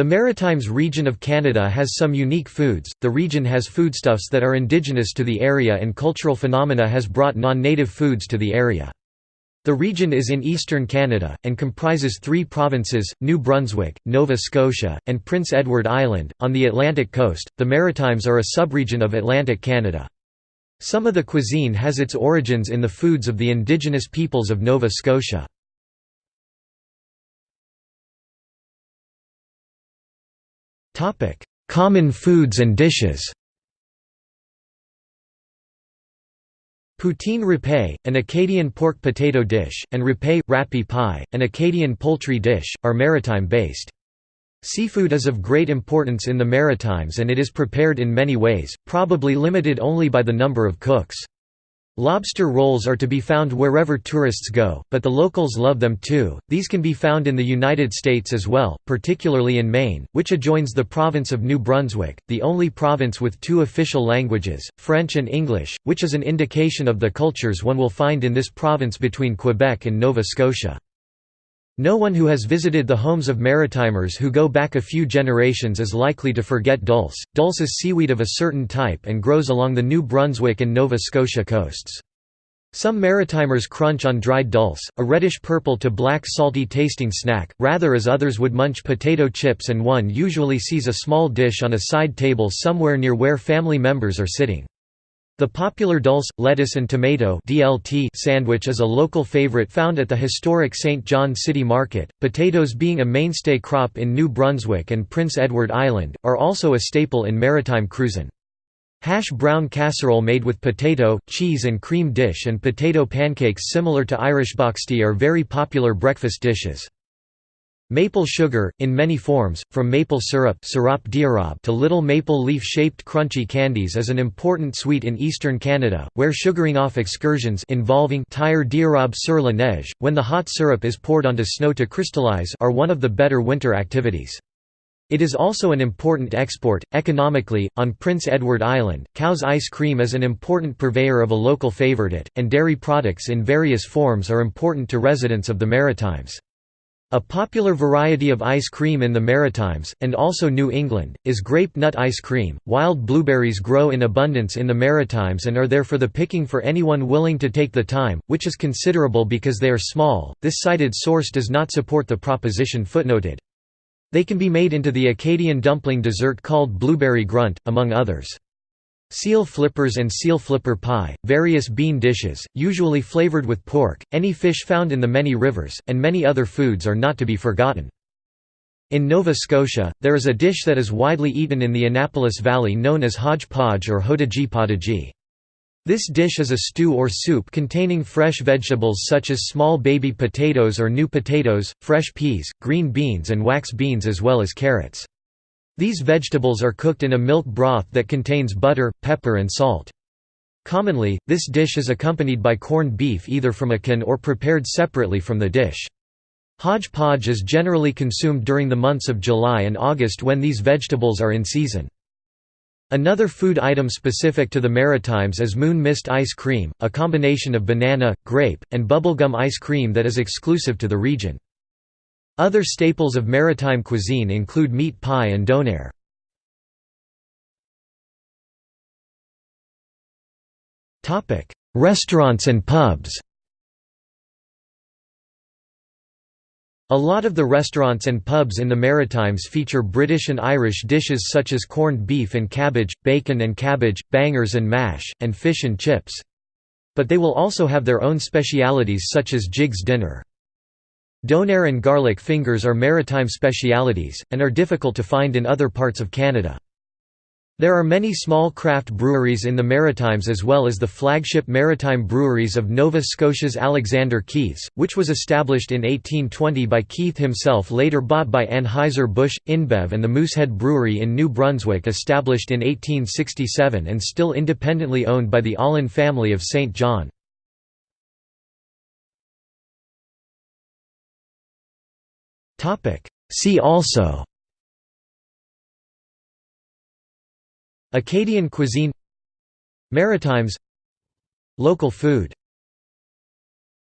The Maritimes region of Canada has some unique foods, the region has foodstuffs that are indigenous to the area and cultural phenomena has brought non-native foods to the area. The region is in eastern Canada, and comprises three provinces, New Brunswick, Nova Scotia, and Prince Edward Island. On the Atlantic coast, the Maritimes are a subregion of Atlantic Canada. Some of the cuisine has its origins in the foods of the indigenous peoples of Nova Scotia. Common foods and dishes Poutine râpé, an Acadian pork potato dish, and râpé, rappie pie, an Acadian poultry dish, are maritime-based. Seafood is of great importance in the Maritimes and it is prepared in many ways, probably limited only by the number of cooks. Lobster rolls are to be found wherever tourists go, but the locals love them too. These can be found in the United States as well, particularly in Maine, which adjoins the province of New Brunswick, the only province with two official languages, French and English, which is an indication of the cultures one will find in this province between Quebec and Nova Scotia. No one who has visited the homes of Maritimers who go back a few generations is likely to forget dulse. Dulse is seaweed of a certain type and grows along the New Brunswick and Nova Scotia coasts. Some Maritimers crunch on dried dulse, a reddish-purple to black salty tasting snack, rather as others would munch potato chips and one usually sees a small dish on a side table somewhere near where family members are sitting. The popular dulse, lettuce and tomato DLT sandwich is a local favorite found at the historic Saint John City Market. Potatoes being a mainstay crop in New Brunswick and Prince Edward Island, are also a staple in maritime cuisine. Hash brown casserole made with potato, cheese and cream dish and potato pancakes similar to Irish boxty are very popular breakfast dishes. Maple sugar, in many forms, from maple syrup to little maple leaf-shaped crunchy candies is an important sweet in eastern Canada, where sugaring off excursions involving tire d'érable sur la neige, when the hot syrup is poured onto snow to crystallize are one of the better winter activities. It is also an important export. Economically, on Prince Edward Island, COWS ice cream is an important purveyor of a local favourite, and dairy products in various forms are important to residents of the Maritimes. A popular variety of ice cream in the Maritimes, and also New England, is grape nut ice cream. Wild blueberries grow in abundance in the Maritimes and are there for the picking for anyone willing to take the time, which is considerable because they are small. This cited source does not support the proposition footnoted. They can be made into the Acadian dumpling dessert called blueberry grunt, among others. Seal flippers and seal flipper pie, various bean dishes, usually flavored with pork, any fish found in the many rivers, and many other foods are not to be forgotten. In Nova Scotia, there is a dish that is widely eaten in the Annapolis Valley known as hodgepodge or hodagi potaji. This dish is a stew or soup containing fresh vegetables such as small baby potatoes or new potatoes, fresh peas, green beans and wax beans as well as carrots. These vegetables are cooked in a milk broth that contains butter, pepper and salt. Commonly, this dish is accompanied by corned beef either from a can or prepared separately from the dish. Hodgepodge is generally consumed during the months of July and August when these vegetables are in season. Another food item specific to the Maritimes is moon mist ice cream, a combination of banana, grape, and bubblegum ice cream that is exclusive to the region. Other staples of maritime cuisine include meat pie and donair. Restaurants and pubs A lot of the restaurants and pubs in the Maritimes feature British and Irish dishes such as corned beef and cabbage, bacon and cabbage, bangers and mash, and fish and chips. But they will also have their own specialities such as Jiggs dinner. Donair and garlic fingers are maritime specialities, and are difficult to find in other parts of Canada. There are many small craft breweries in the Maritimes as well as the flagship maritime breweries of Nova Scotia's Alexander Keith's, which was established in 1820 by Keith himself later bought by Anheuser-Busch, InBev and the Moosehead Brewery in New Brunswick established in 1867 and still independently owned by the Oland family of Saint John. Topic. See also. Acadian cuisine. Maritimes. Local food